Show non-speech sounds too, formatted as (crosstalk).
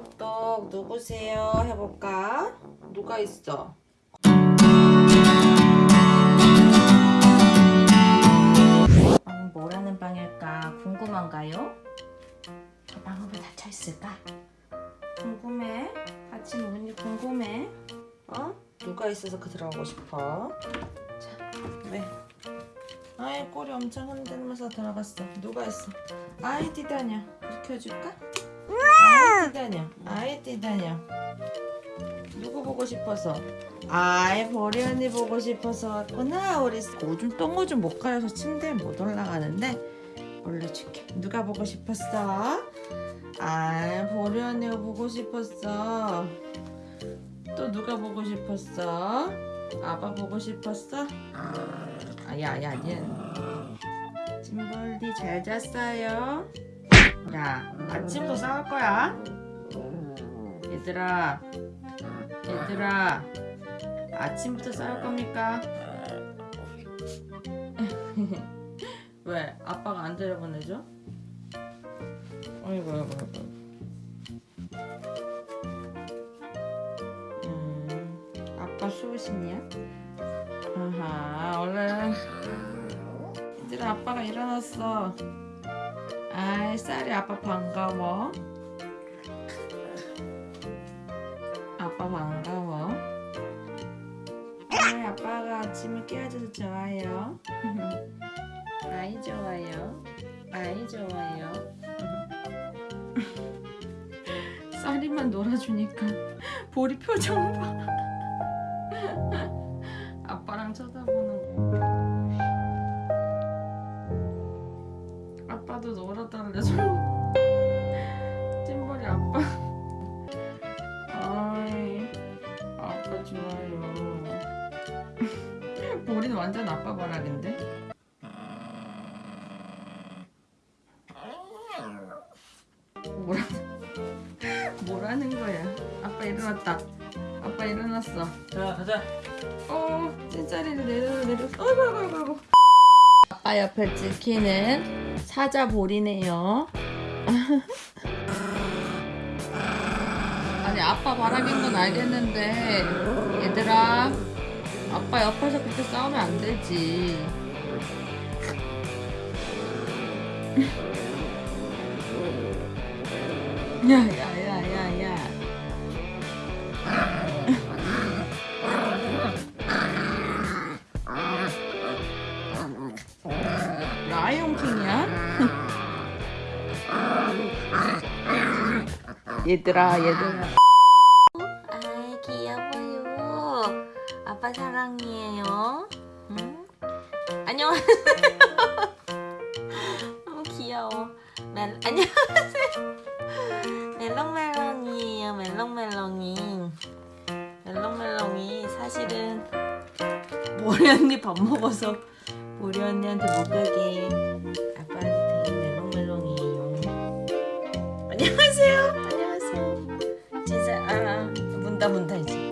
똑똑 누구세요? 해볼까? 누가 있어? 방은 뭐라는 방일까 궁금한가요? 저 방은 왜 닫혀 있을까? 궁금해? 닫힌 문이 궁금해? 어? 누가 있어서 그 들어가고 싶어? 자, 왜? 아이 꼬리 엄청 흔들면서 들어갔어. 누가 있어? 아이. 이렇게 해줄까? 아이 뛰다녀. 아이 뛰다녀. 누구 보고 싶어서? 아이 보리 언니 보고 싶어서 왔구나. 우리 오줌 똥오줌 못 가려서 침대에 못 올라가는데 올려줄게. 누가 보고 싶었어? 아이 보리 언니가 보고 싶었어. 또 누가 보고 싶었어? 아빠 보고 싶었어? 아, 야, 야, 얘. 찜벌디 잘 잤어요? 야, 아침도 싸울 거야? 얘들아, 얘들아, 아침부터 싸울 겁니까? 왜? 아빠가 안 데려보내줘? 어이구, 어이구, 어이구. 음, 아빠 수호신이야? 아하, 얼른. 얘들아, 아빠가 일어났어. 아이, 쌀이 아빠 반가워. 아빠 반가워. 아이, 아빠가 아침을 깨워줘서 좋아요. (laughs) 아이, 좋아요. 아이, 좋아요. 쌀이만 놀아주니까 (laughs) 보리 표정 봐. 아빠도 놀아달래. (laughs) 찐벌이 아빠. 아이, 아빠 좋아요. (laughs) 보리는 완전 아빠 바락인데. 뭐라? 뭐라는 거야? 아빠 일어났다. 아빠 일어났어. 자 가자 어, 찐짜리를 내려 내려. 아이고 아이고, 아이고. 아빠 옆에 찍히는 사자 볼이네요. 아니 아빠 바라긴 건 알겠는데 얘들아 아빠 옆에서 그렇게 싸우면 안 되지. (laughs) 야야야야야. 얘들아 얘들아. 아이 귀여워요. 아빠 사랑이에요. 응? 안녕하세요. 너무 (laughs) 귀여워. 멜 안녕하세요. 멜롱멜롱이에요 멜롱멜롱이. 멜롱멜롱이 사실은 보리 언니 밥 먹어서 보리 언니한테 못 가게 아빠한테 멜롱멜롱이에요. 안녕하세요 아 문다 문다 이제